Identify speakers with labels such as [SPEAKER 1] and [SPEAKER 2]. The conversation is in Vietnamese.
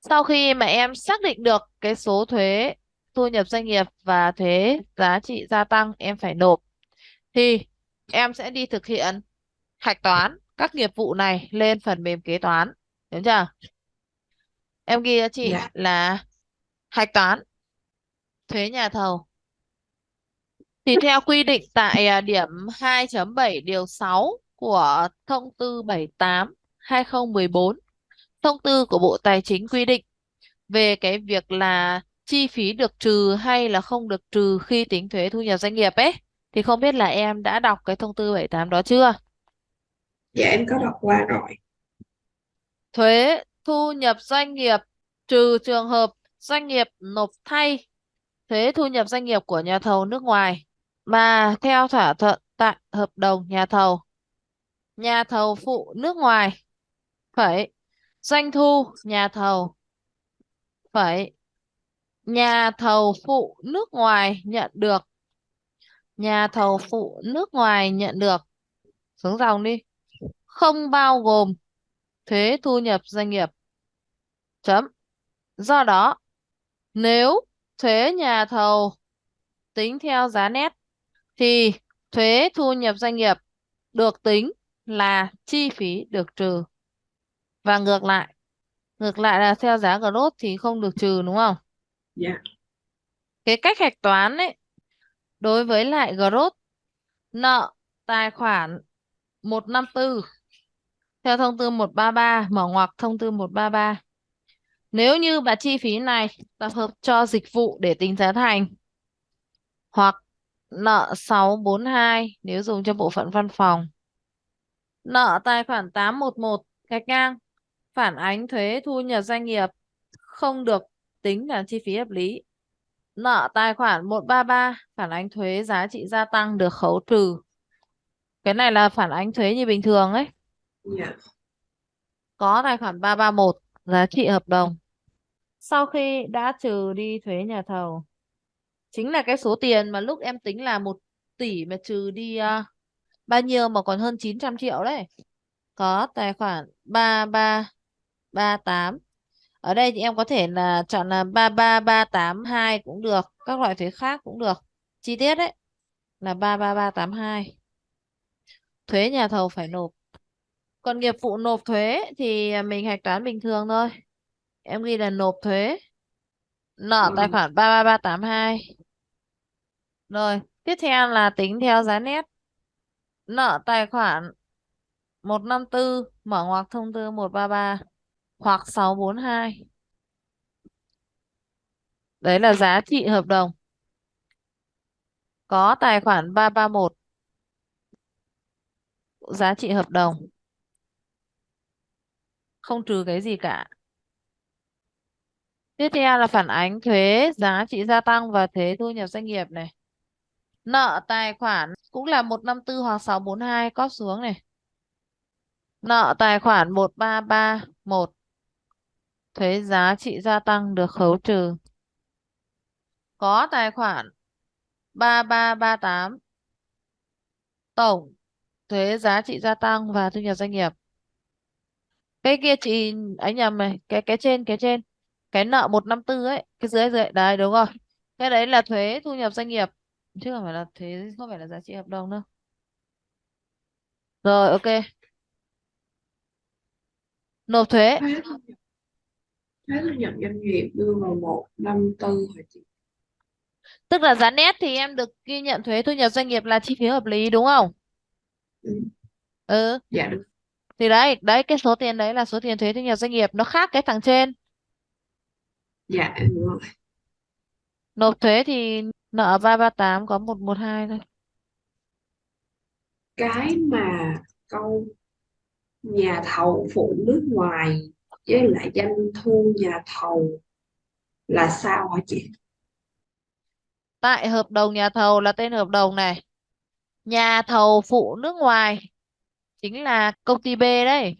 [SPEAKER 1] Sau khi mà em xác định được cái số thuế thu nhập doanh nghiệp và thuế giá trị gia tăng em phải nộp thì em sẽ đi thực hiện hạch toán các nghiệp vụ này lên phần mềm kế toán. Đúng chưa? Em ghi cho chị
[SPEAKER 2] dạ
[SPEAKER 1] là hạch toán thuế nhà thầu. Thì theo quy định tại à, điểm 2.7 điều 6 của thông tư 78 2014, thông tư của Bộ Tài chính quy định về cái việc là chi phí được trừ hay là không được trừ khi tính thuế thu nhập doanh nghiệp ấy. Thì không biết là em đã đọc cái thông tư 78 đó chưa?
[SPEAKER 2] dạ em có đọc qua rồi
[SPEAKER 1] Thuế thu nhập doanh nghiệp trừ trường hợp doanh nghiệp nộp thay thuế thu nhập doanh nghiệp của nhà thầu nước ngoài mà theo thỏa thuận tại hợp đồng nhà thầu. Nhà thầu phụ nước ngoài phải doanh thu, nhà thầu. Phải, nhà thầu phụ nước ngoài nhận được. Nhà thầu phụ nước ngoài nhận được. Xuống dòng đi. Không bao gồm thuế thu nhập doanh nghiệp. Chấm. Do đó, nếu thuế nhà thầu tính theo giá nét, thì thuế thu nhập doanh nghiệp được tính là chi phí được trừ và ngược lại ngược lại là theo giá gross thì không được trừ đúng không?
[SPEAKER 2] Dạ.
[SPEAKER 1] Cái cách hạch toán ấy đối với lại gross nợ tài khoản 154 theo thông tư 133 mở ngoặc thông tư 133 nếu như bà chi phí này tập hợp cho dịch vụ để tính giá thành hoặc nợ 642 nếu dùng cho bộ phận văn phòng nợ tài khoản 811 gạch ngang phản ánh thuế thu nhập doanh nghiệp không được tính là chi phí hợp lý. Nợ tài khoản 133 phản ánh thuế giá trị gia tăng được khấu trừ. Cái này là phản ánh thuế như bình thường ấy. Có tài khoản 331 giá trị hợp đồng. Sau khi đã trừ đi thuế nhà thầu chính là cái số tiền mà lúc em tính là 1 tỷ mà trừ đi à, bao nhiêu mà còn hơn 900 triệu đấy. Có tài khoản 3338 ở đây thì em có thể là chọn là 33382 cũng được các loại thuế khác cũng được. Chi tiết đấy là 33382 thuế nhà thầu phải nộp. Còn nghiệp vụ nộp thuế thì mình hạch toán bình thường thôi. Em ghi là nộp thuế. Nợ tài khoản 33382 rồi tiếp theo là tính theo giá nét. Nợ tài khoản 154 mở ngoặc thông tư 133 hoặc 642 đấy là giá trị hợp đồng. Có tài khoản 331 giá trị hợp đồng. Không trừ cái gì cả. Tiếp theo là phản ánh thuế, giá trị gia tăng và thuế thu nhập doanh nghiệp này. Nợ, tài khoản cũng là 154 hoặc 642 cóp xuống này. Nợ, tài khoản 1331 thuế giá trị gia tăng được khấu trừ. Có tài khoản 3338 tổng thuế giá trị gia tăng và thu nhập doanh nghiệp. Cái kia chị ấy nhầm này, cái cái trên cái trên. Cái nợ 154 ấy, cái dưới dưới. Đấy, đúng rồi. Cái đấy là thuế thu nhập doanh nghiệp. Chứ không phải là thuế, không phải là giá trị hợp đồng đâu. Rồi, ok. Nộp thuế
[SPEAKER 2] thuế thu nhập doanh nghiệp đưa vào một năm tư hả chị.
[SPEAKER 1] Tức là giá nét thì em được ghi nhận thuế thu nhập doanh nghiệp là chi phí hợp lý đúng không?
[SPEAKER 2] Ừ.
[SPEAKER 1] ừ.
[SPEAKER 2] Dạ được
[SPEAKER 1] thì đấy đấy cái số tiền đấy là số tiền thuế thu nhập doanh nghiệp nó khác cái thằng trên.
[SPEAKER 2] Dạ hiểu rồi.
[SPEAKER 1] Nộp thuế thì nợ 338 có 112 thôi.
[SPEAKER 2] Cái mà câu nhà thầu phụ nước ngoài với lại doanh thu nhà thầu là sao hả chị?
[SPEAKER 1] Tại hợp đồng nhà thầu là tên hợp đồng này. Nhà thầu phụ nước ngoài chính là công ty B đấy.